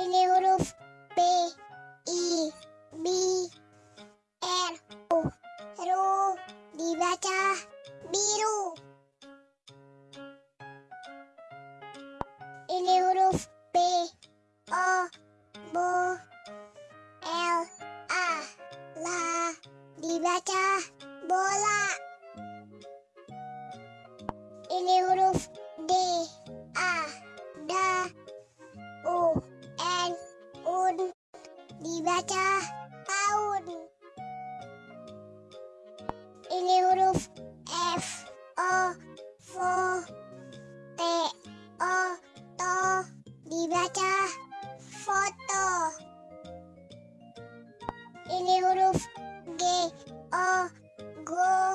Ini huruf B, I, B, R, U. Ru dibaca biru. Dibaca foto. Ini huruf G, O, Go,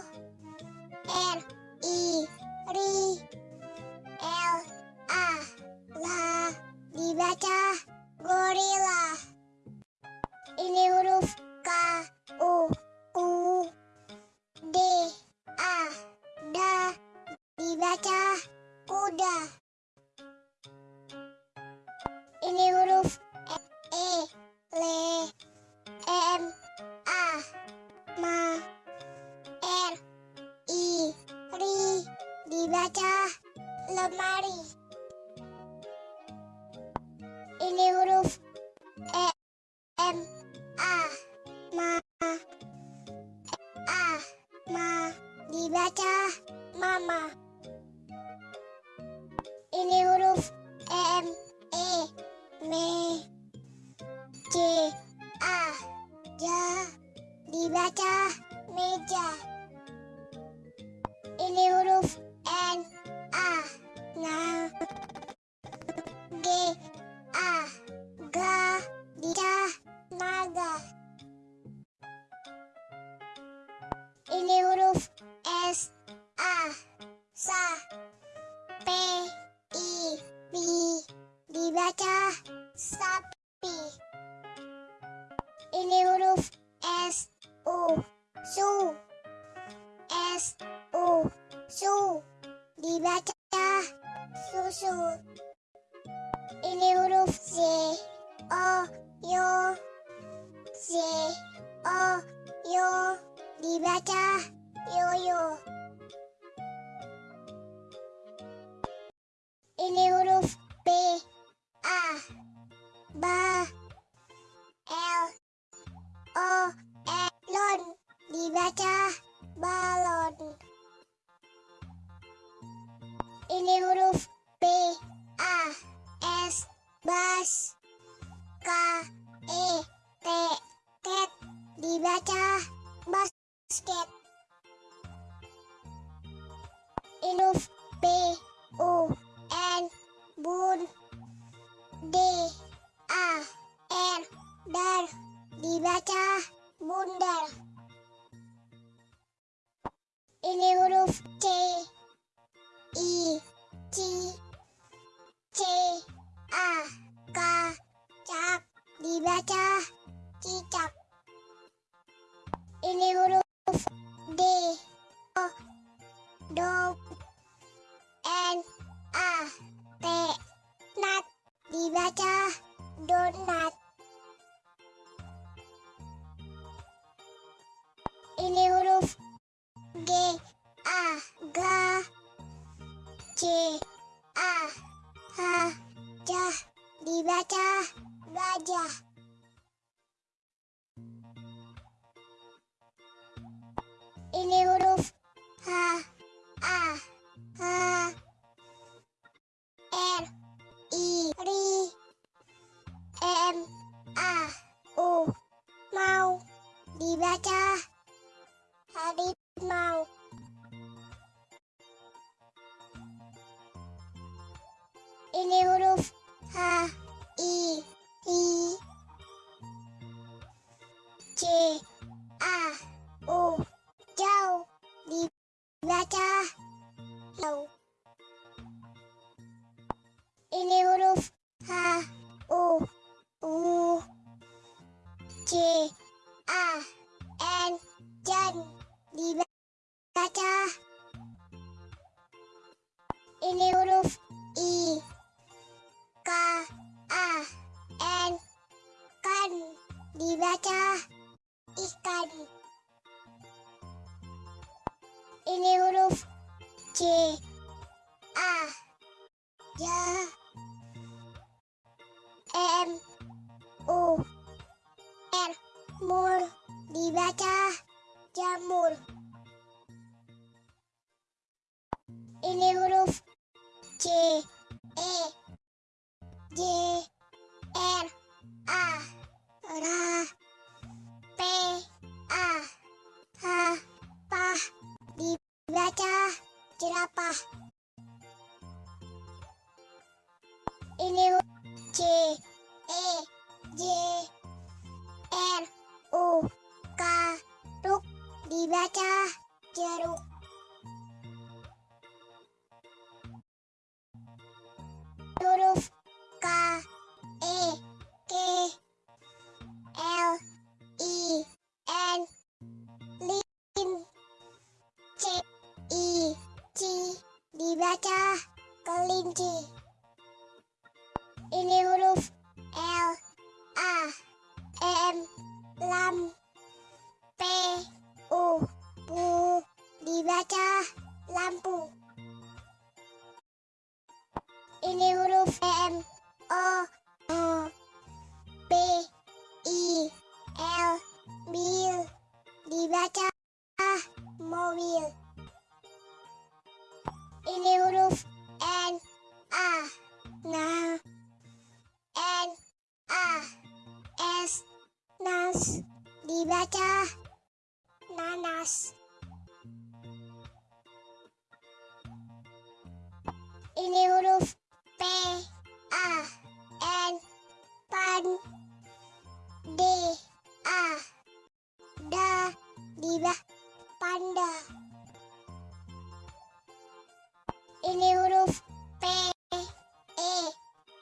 Dibaca lemari. Ini huruf E, M, A, Ma, A, Ma. Dibaca mama. Ini huruf M, E, Me, C, A, Ja. Dibaca meja. Dibaca yoyo. Ini huruf B, A, Ba, L, O, Elon. Dibaca balon. Ini huruf B, A, S, bas, K, E, T, tet. Dibaca basket. Ini Dibaca donat. Harimau. Ini huruf H, I, I, C, A, U, jauh. Dibaca jauh. Ini huruf H, U, U, C, A, N, jan dibaca ini huruf I. K A N. Kan dibaca. Ikan. Ini huruf C A. Ja M. U. R. Mur dibaca jamur. Ini huruf C. Dibaca jeruk. Huruf K. E. K. L. I. N. Lin. C. I. C. Dibaca kelinci. Ini huruf L. A. M. Lam. Ini huruf M. O. O. P. I. L. Bil. Dibaca mobil. Ini huruf N. A. Nah. N. A. S. Nas. Dibaca nanas. Ini huruf pan D A da diba panda. Ini huruf P E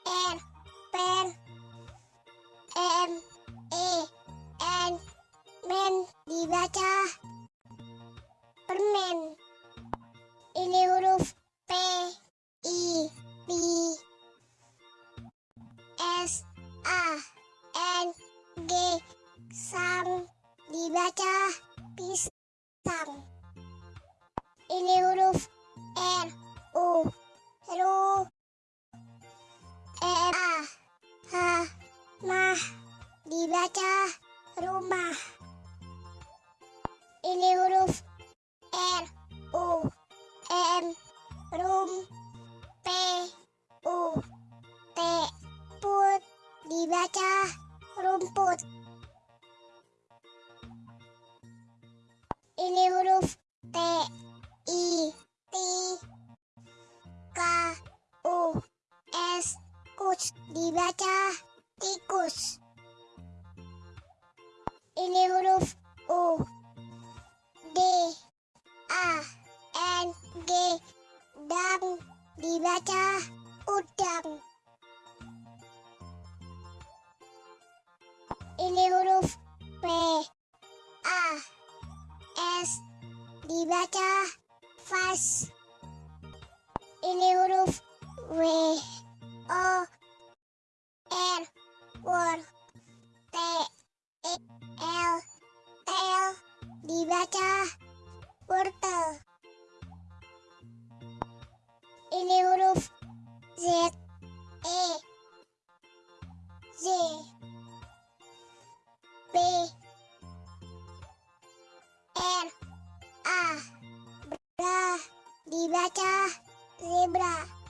R per M E N men dibaca permen dibaca tikus. Ini huruf U. D. A. N. G. Dang dibaca udang. Ini huruf P. A. S. Dibaca vas. Dibaca wortel. Ini huruf Z. E. Z B. R. A. Bra. Dibaca zebra